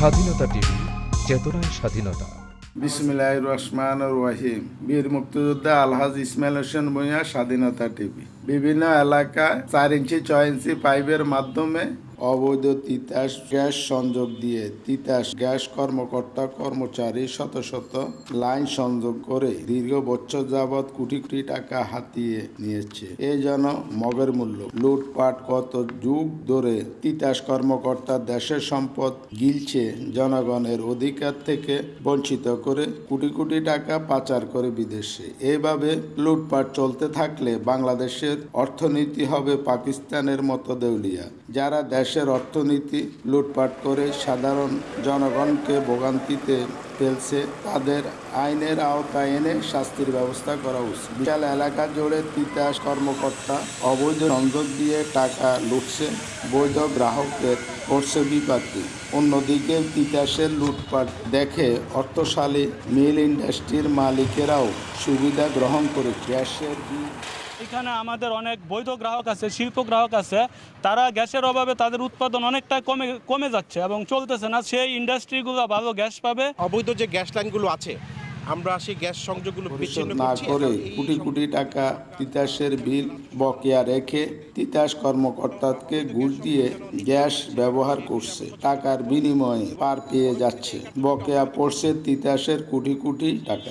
স্বাধীনতা টিভি, চেতনায় স্বাধীনতা। বিসমিল্লাহ রহমান রহিম। বীর মুক্তিযোদ্ধা আলহাজ ইসমাইল হোসেন ভূঁইয়া স্বাধীনতা টিভি। বিভিন্ন এলাকায় চার ইঞ্চি, ছয় ইঞ্চি পাইপের মাধ্যমে অবৈধ তিতাস গ্যাস সংযোগ দিয়ে তিতাস গ্যাস কর্মকর্তা, কর্মচারী শত শত লাইন সংযোগ করে দীর্ঘ বছর যাবৎ কোটি কোটি টাকা হাতিয়ে নিয়েছে। এ যেন মগের মূল্য। লুটপাট কত যুগ ধরে তিতাস কর্মকর্তা দেশের সম্পদ গিলছে জনগণের অধিকার থেকে বঞ্চিত করে কোটি কোটি টাকা পাচার করে বিদেশে। এভাবে লুটপাট চলতে থাকলে বাংলাদেশের অর্থনীতি হবে পাকিস্তানের মতো দেউলিয়া। যারা দেশের অর্থনীতি লুটপাট করে সাধারণ জনগণকে ভোগান্তিতে ফেলছে, তাদের আইনের আওতায় এনে শাস্তির ব্যবস্থা করা উচিত। বিশাল এলাকা জুড়ে তিতাস কর্মকর্তা অবৈধ সংযোগ দিয়ে টাকা লুটছে বৈধ গ্রাহকদের করছে বিপাকি। অন্যদিকে তিতাসের লুটপাট দেখে অর্থশালী মিল ইন্ডাস্ট্রির মালিকেরাও সুবিধা গ্রহণ করে গ্যাসের এখানে আমাদের অনেক বৈধ গ্রাহক আছে শিল্প গ্রাহক আছে। তারা গ্যাসের অভাবে তাদের উৎপাদন অনেকটা কমে কমে যাচ্ছে এবং চলতেছে না। সেই ইন্ডাস্ট্রিগুলো ভালো গ্যাস পাবে। অবৈধ যে গ্যাস লাইনগুলো আছে আমরা সেই গ্যাস সংযোগগুলো বিচ্ছিন্ন না করে কোটি কোটি টাকা তিতাসের বিল বকেয়া রেখে তিতাস কর্মকর্তাকে ঘুষ দিয়ে গ্যাস ব্যবহার করছে। টাকার বিনিময়ে পার পেয়ে যাচ্ছে। বকেয়া পড়ছে তিতাসের কোটি কোটি টাকা।